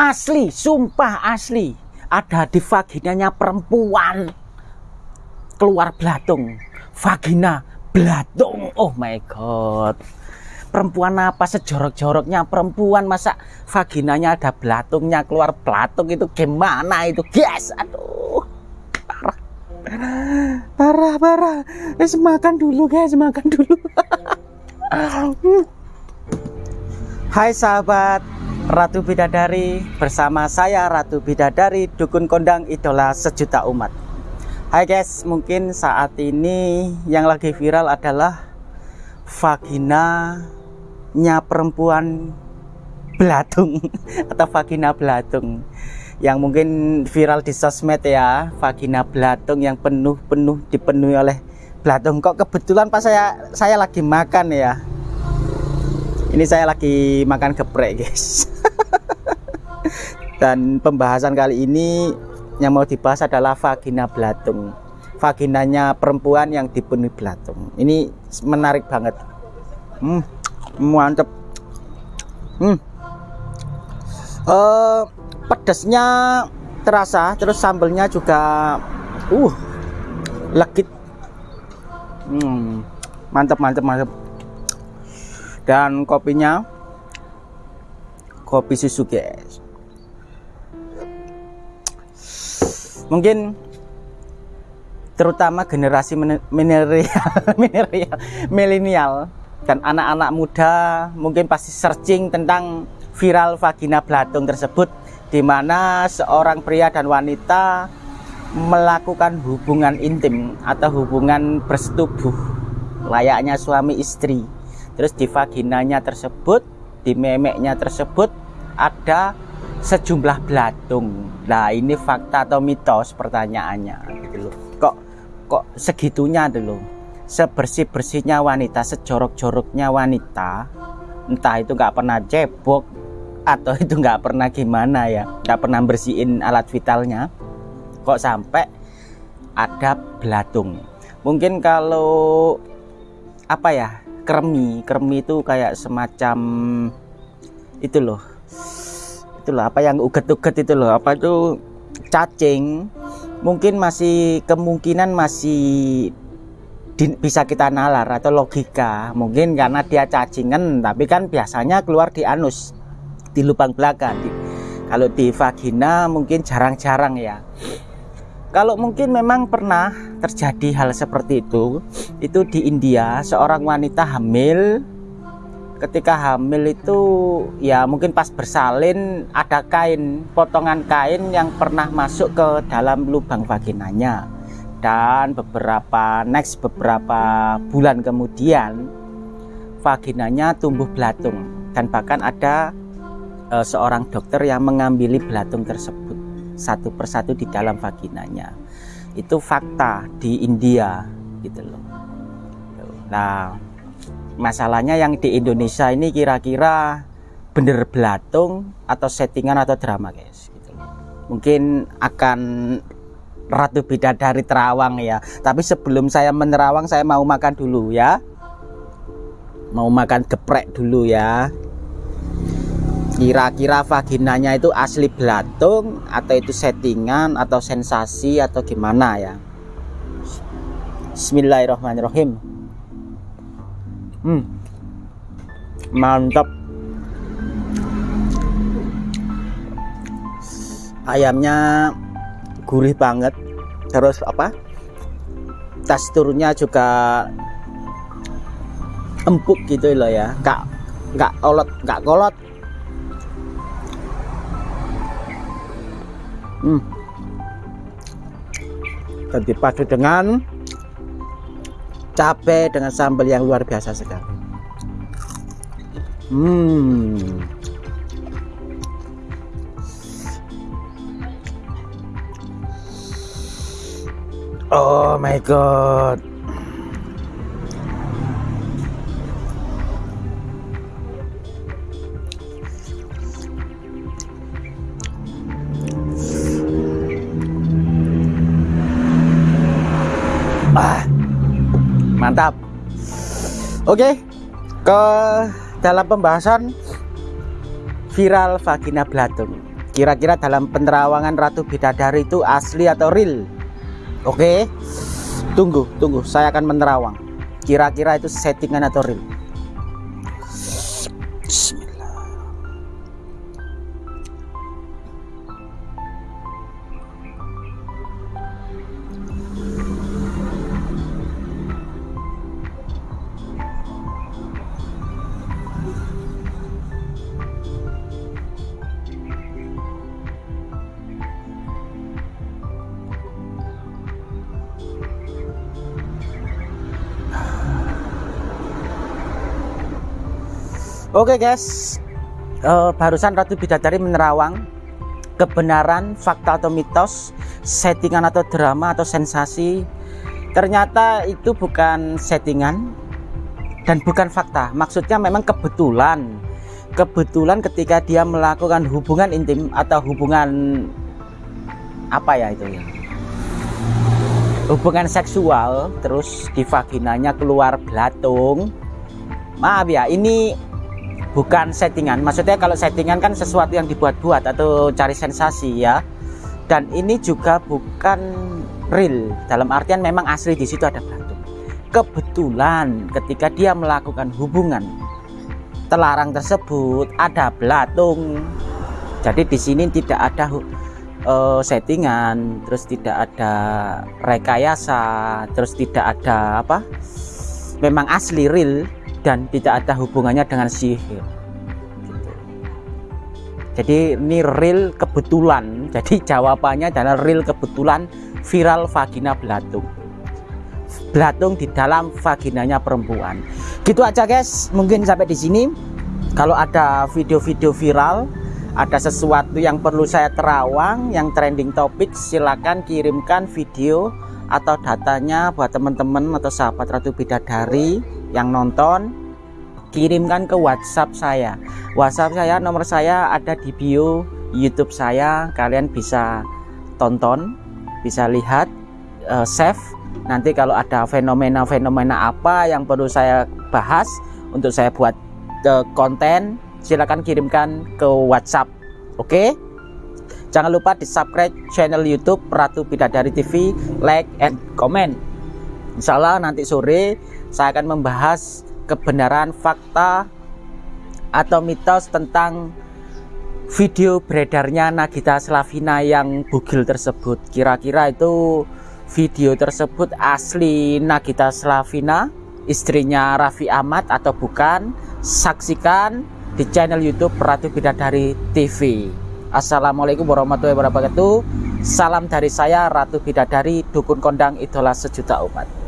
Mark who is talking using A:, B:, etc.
A: asli sumpah asli. Ada di vaginanya perempuan. Keluar belatung vagina belatung oh my god. Perempuan apa? Sejorok-joroknya perempuan. Masa vaginanya ada belatungnya keluar belatung itu gimana itu? Guys aduh. Parah. Parah parah. Guys makan dulu guys. Makan dulu. Hai sahabat Ratu Bidadari bersama saya Ratu Bidadari Dukun Kondang Idola Sejuta Umat. Hai guys mungkin saat ini yang lagi viral adalah vagina nya perempuan belatung atau vagina belatung. Yang mungkin viral di sosmed ya vagina belatung yang penuh-penuh dipenuhi oleh belatung. Kok kebetulan pas saya saya lagi makan ya? Ini saya lagi makan geprek guys dan pembahasan kali ini yang mau dibahas adalah vagina belatung vaginanya perempuan yang dipenuhi belatung ini menarik banget. Hmm mantep. Hmm. Uh, pedasnya terasa terus sambelnya juga uh legit. Hmm mantep mantep mantep. Dan kopinya kopi susu guys mungkin terutama generasi milenial milenial dan anak-anak muda mungkin pasti searching tentang viral vagina belatung tersebut di mana seorang pria dan wanita melakukan hubungan intim atau hubungan bersetubuh layaknya suami istri. Terus di vaginanya tersebut di memeknya tersebut ada sejumlah belatung nah ini fakta atau mitos pertanyaannya. Gitu loh. Kok kok segitunya dulu sebersih-bersihnya wanita, sejorok-joroknya wanita, entah itu nggak pernah cebok atau itu nggak pernah gimana ya, nggak pernah bersihin alat vitalnya, kok sampai ada belatung. Mungkin kalau apa ya, kremi, kremi itu kayak semacam itu loh, itu loh apa yang uget-uget itu loh, apa itu cacing, mungkin masih kemungkinan masih di, bisa kita nalar atau logika. Mungkin karena dia cacingan tapi kan biasanya keluar di anus di lubang belakang. Di, kalau di vagina mungkin jarang-jarang ya. Kalau mungkin memang pernah terjadi hal seperti itu itu di India seorang wanita hamil ketika hamil itu ya mungkin pas bersalin ada kain potongan kain yang pernah masuk ke dalam lubang vaginanya. Dan beberapa next beberapa bulan kemudian vaginanya tumbuh belatung. Dan bahkan ada e, seorang dokter yang mengambil belatung tersebut satu persatu di dalam vaginanya. Itu fakta di India gitu loh. Nah masalahnya yang di Indonesia ini kira-kira bener belatung atau settingan atau drama guys gitu mungkin akan Ratu Bidadari Terawang ya. Tapi sebelum saya menerawang saya mau makan dulu ya. Mau makan geprek dulu ya. Kira-kira vaginanya itu asli belatung atau itu settingan atau sensasi atau gimana ya. Bismillahirrahmanirrahim. Hmm. Mantap. Ayamnya gurih banget terus apa teksturnya juga empuk gitu loh ya nggak nggak kolot nggak kolot hmm. dan dipadu dengan cabai dengan sambal yang luar biasa sekali. Hmm. Oh my god. Ah, mantap. Oke, ke dalam pembahasan viral vagina belatung. kira-kira dalam penerawangan Ratu Bidadari itu asli atau real oke tunggu tunggu saya akan menerawang kira-kira itu settingan atau real Oke guys, uh, barusan Ratu Bidadari menerawang kebenaran, fakta atau mitos, settingan atau drama atau sensasi. Ternyata itu bukan settingan dan bukan fakta. Maksudnya memang kebetulan. Kebetulan ketika dia melakukan hubungan intim atau hubungan apa ya itu ya? Hubungan seksual terus di vaginanya keluar belatung. Maaf ya, ini bukan settingan. Maksudnya kalau settingan kan sesuatu yang dibuat-buat atau cari sensasi ya. Dan ini juga bukan real. Dalam artian memang asli di situ ada batu. Kebetulan ketika dia melakukan hubungan telarang tersebut ada belatung. Jadi di sini tidak ada uh, settingan terus tidak ada rekayasa terus tidak ada apa? Memang asli real dan tidak ada hubungannya dengan sihir. Jadi ini real kebetulan. Jadi jawabannya adalah real kebetulan viral vagina belatung belatung di dalam vaginanya perempuan. Gitu aja guys. Mungkin sampai di sini. Kalau ada video-video viral ada sesuatu yang perlu saya terawang yang trending topik silahkan kirimkan video atau datanya buat teman-teman atau sahabat Ratu Bidadari yang nonton kirimkan ke WhatsApp saya. WhatsApp saya nomor saya ada di bio YouTube saya. Kalian bisa tonton bisa lihat uh, save. Nanti kalau ada fenomena-fenomena apa yang perlu saya bahas untuk saya buat uh, konten silahkan kirimkan ke WhatsApp. Oke? Okay? jangan lupa di subscribe channel YouTube Ratu Bidadari TV like and comment Insya Allah nanti sore saya akan membahas kebenaran fakta atau mitos tentang video beredarnya Nagita Slavina yang bugil tersebut. Kira-kira itu video tersebut asli Nagita Slavina istrinya Raffi Ahmad atau bukan? Saksikan di channel YouTube Ratu Bidadari TV Assalamualaikum warahmatullahi wabarakatuh. Salam dari saya Ratu Bidadari Dukun Kondang Idola Sejuta Umat